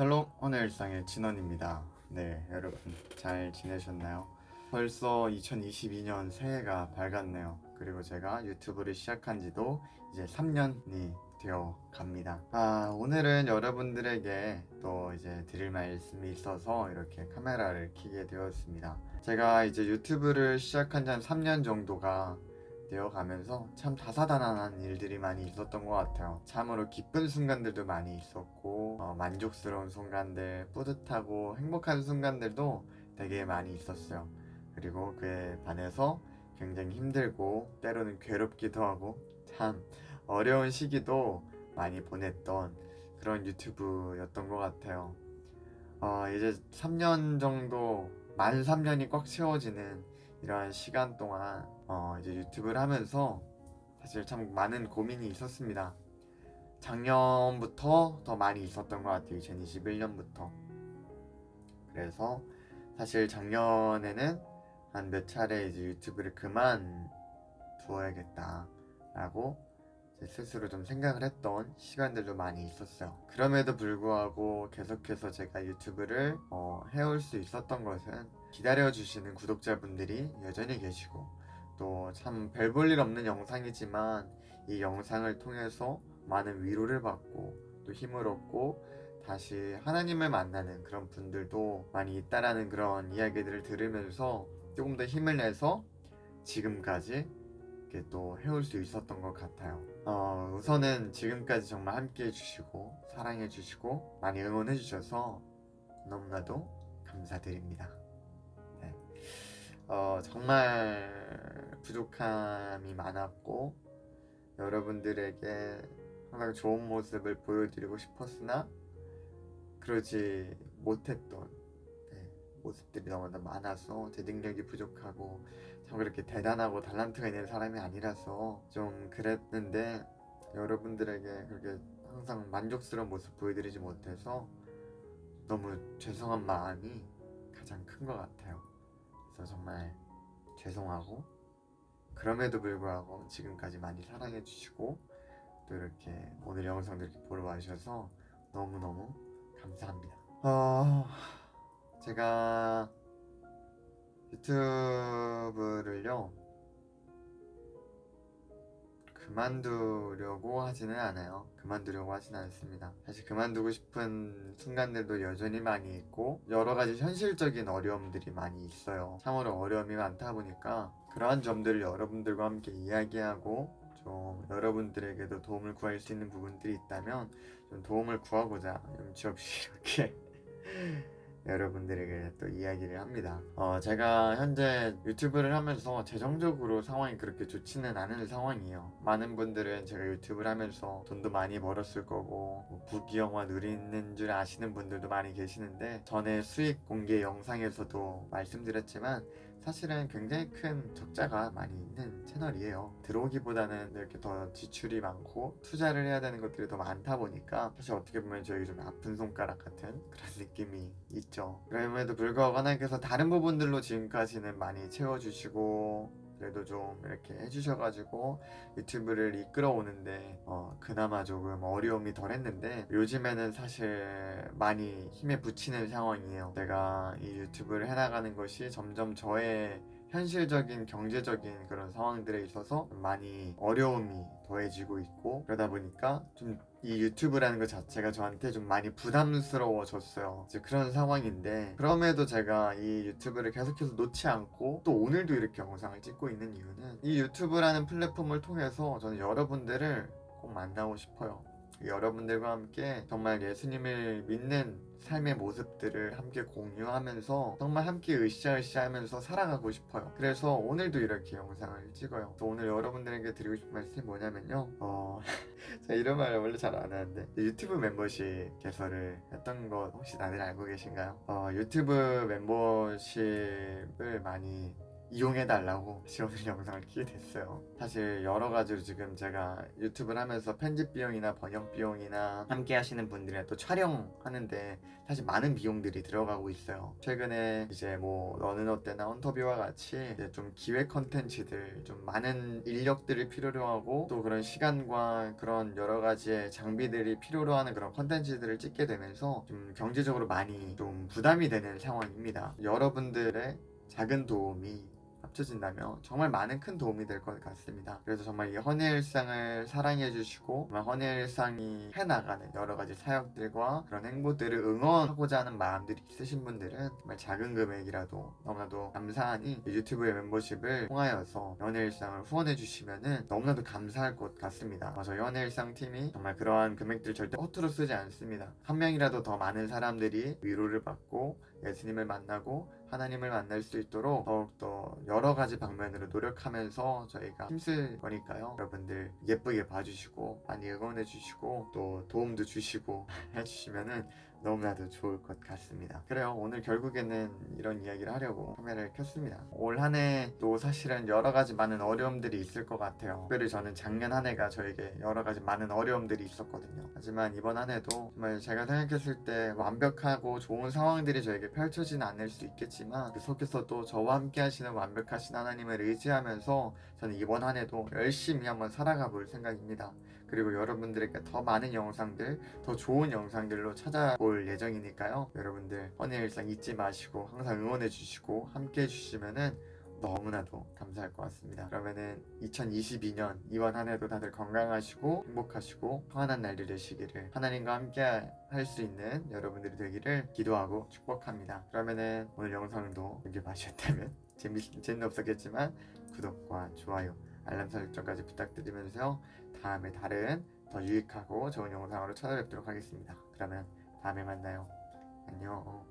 샬롬 오늘 일상의 진원입니다. 네 여러분 잘 지내셨나요? 벌써 2022년 새해가 밝았네요. 그리고 제가 유튜브를 시작한 지도 이제 3년이 되어 갑니다. 아 오늘은 여러분들에게 또 이제 드릴 말씀이 있어서 이렇게 카메라를 켜게 되었습니다. 제가 이제 유튜브를 시작한 지 한 3년 정도가 되어가면서 참 다사다난한 일들이 많이 있었던 것 같아요. 참으로 기쁜 순간들도 많이 있었고 어, 만족스러운 순간들, 뿌듯하고 행복한 순간들도 되게 많이 있었어요. 그리고 그에 반해서 굉장히 힘들고 때로는 괴롭기도 하고 참 어려운 시기도 많이 보냈던 그런 유튜브였던 것 같아요. 어, 이제 3년 정도 만 3년이 꽉 채워지는 이러한 시간 동안 어, 이제 유튜브를 하면서 사실 참 많은 고민이 있었습니다. 작년부터 더 많이 있었던 것 같아요. 2021년부터. 그래서 사실 작년에는 한 몇 차례 이제 유튜브를 그만 두어야겠다 라고 이제 스스로 좀 생각을 했던 시간들도 많이 있었어요. 그럼에도 불구하고 계속해서 제가 유튜브를 어, 해올 수 있었던 것은 기다려주시는 구독자분들이 여전히 계시고 또 참 별 볼 일 없는 영상이지만 이 영상을 통해서 많은 위로를 받고 또 힘을 얻고 다시 하나님을 만나는 그런 분들도 많이 있다라는 그런 이야기들을 들으면서 조금 더 힘을 내서 지금까지 이렇게 또 해올 수 있었던 것 같아요. 어, 우선은 지금까지 정말 함께 해주시고 사랑해 주시고 많이 응원해 주셔서 너무나도 감사드립니다. 네. 어, 정말 부족함이 많았고 여러분들에게 항상 좋은 모습을 보여드리고 싶었으나 그러지 못했던 네, 모습들이 너무나 많아서 제 능력이 부족하고 참 그렇게 대단하고 달란트가 있는 사람이 아니라서 좀 그랬는데 여러분들에게 그렇게 항상 만족스러운 모습 보여드리지 못해서 너무 죄송한 마음이 가장 큰 것 같아요. 그래서 정말 죄송하고 그럼에도 불구하고 지금까지 많이 사랑해 주시고 또 이렇게 오늘 영상도 이렇게 보러 와주셔서 너무너무 감사합니다. 어, 제가 유튜브를요 그만두려고 하지는 않아요. 그만두려고 하지는 않습니다. 사실 그만두고 싶은 순간들도 여전히 많이 있고 여러 가지 현실적인 어려움들이 많이 있어요. 참으로 어려움이 많다 보니까 그러한 점들을 여러분들과 함께 이야기하고 좀 여러분들에게도 도움을 구할 수 있는 부분들이 있다면 좀 도움을 구하고자 염치 없이 이렇게 여러분들에게 또 이야기를 합니다. 어, 제가 현재 유튜브를 하면서 재정적으로 상황이 그렇게 좋지는 않은 상황이에요. 많은 분들은 제가 유튜브를 하면서 돈도 많이 벌었을 거고 뭐 부귀영화 누리는 줄 아시는 분들도 많이 계시는데 전에 수익 공개 영상에서도 말씀드렸지만 사실은 굉장히 큰 적자가 많이 있는 채널이에요. 들어오기보다는 이렇게 더 지출이 많고 투자를 해야 되는 것들이 더 많다 보니까 사실 어떻게 보면 저에게 좀 아픈 손가락 같은 그런 느낌이 있죠. 그럼에도 불구하고 하나님께서 다른 부분들로 지금까지는 많이 채워주시고 그래도 좀 이렇게 해주셔가지고 유튜브를 이끌어 오는데 어, 그나마 조금 어려움이 덜 했는데 요즘에는 사실 많이 힘에 부치는 상황이에요. 제가 이 유튜브를 해나가는 것이 점점 저의 현실적인 경제적인 그런 상황들에 있어서 많이 어려움이 더해지고 있고 그러다 보니까 좀 이 유튜브라는 것 자체가 저한테 좀 많이 부담스러워졌어요. 이제 그런 상황인데 그럼에도 제가 이 유튜브를 계속해서 놓지 않고 또 오늘도 이렇게 영상을 찍고 있는 이유는 이 유튜브라는 플랫폼을 통해서 저는 여러분들을 꼭 만나고 싶어요 여러분들과 함께 정말 예수님을 믿는 삶의 모습들을 함께 공유하면서 정말 함께 으쌰으쌰 하면서 살아가고 싶어요. 그래서 오늘도 이렇게 영상을 찍어요. 또 오늘 여러분들에게 드리고 싶은 말씀이 뭐냐면요. 어... 제가 이런 말을 원래 잘 안 하는데 유튜브 멤버십 개설을 했던 거 혹시 다들 알고 계신가요? 어, 유튜브 멤버십을 많이 이용해달라고 오늘 영상을 키게 됐어요. 사실 여러 가지로 지금 제가 유튜브를 하면서 편집 비용이나 번역 비용이나 함께 하시는 분들이랑 또 촬영하는데 사실 많은 비용들이 들어가고 있어요. 최근에 이제 뭐 너는 어때나 헌터뷰와 같이 좀 기획 컨텐츠들 좀 많은 인력들을 필요로 하고 또 그런 시간과 그런 여러 가지의 장비들이 필요로 하는 그런 컨텐츠들을 찍게 되면서 좀 경제적으로 많이 좀 부담이 되는 상황입니다. 여러분들의 작은 도움이 합쳐진다면 정말 많은 큰 도움이 될 것 같습니다. 그래서 정말 이 헌의 일상을 사랑해 주시고 정말 헌의 일상이 해나가는 여러 가지 사역들과 그런 행보들을 응원하고자 하는 마음들이 있으신 분들은 정말 작은 금액이라도 너무나도 감사하니 이 유튜브의 멤버십을 통하여서 연애 일상을 후원해 주시면은 너무나도 감사할 것 같습니다. 어, 저희 연애 일상 팀이 정말 그러한 금액들 절대 허투루 쓰지 않습니다. 한 명이라도 더 많은 사람들이 위로를 받고 예수님을 만나고 하나님을 만날 수 있도록 더욱더 여러 가지 방면으로 노력하면서 저희가 힘쓸 거니까요. 여러분들 예쁘게 봐주시고 많이 응원해 주시고 또 도움도 주시고 해주시면은 너무나도 좋을 것 같습니다. 그래요. 오늘 결국에는 이런 이야기를 하려고 카메라를 켰습니다. 올 한 해 또 사실은 여러 가지 많은 어려움들이 있을 것 같아요. 특별히 저는 작년 한 해가 저에게 여러 가지 많은 어려움들이 있었거든요. 하지만 이번 한 해도 정말 제가 생각했을 때 완벽하고 좋은 상황들이 저에게 펼쳐지는 않을 수 있겠지 만그 속에서도 저와 함께 하시는 완벽하신 하나님을 의지하면서 저는 이번 한 해도 열심히 한번 살아가 볼 생각입니다. 그리고 여러분들에게 더 많은 영상들, 더 좋은 영상들로 찾아올 예정이니까요. 여러분들 헌의 일상 잊지 마시고 항상 응원해 주시고 함께 해 주시면은 너무나도 감사할 것 같습니다. 그러면은 2022년 이번 한 해도 다들 건강하시고 행복하시고 평안한 날이 되시기를 하나님과 함께 할 수 있는 여러분들이 되기를 기도하고 축복합니다. 그러면은 오늘 영상도 이렇게 봐주셨다면 재미 재는 없었겠지만 구독과 좋아요, 알람 설정까지 부탁드리면서 다음에 다른 더 유익하고 좋은 영상으로 찾아뵙도록 하겠습니다. 그러면 다음에 만나요. 안녕.